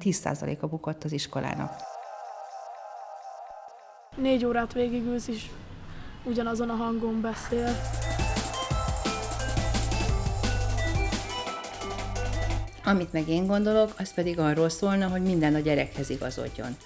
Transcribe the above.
10%-a bukott az iskolának. Négy órát végigülsz is ugyanazon a hangon beszél. Amit meg én gondolok, az pedig arról szólna, hogy minden a gyerekhez igazodjon.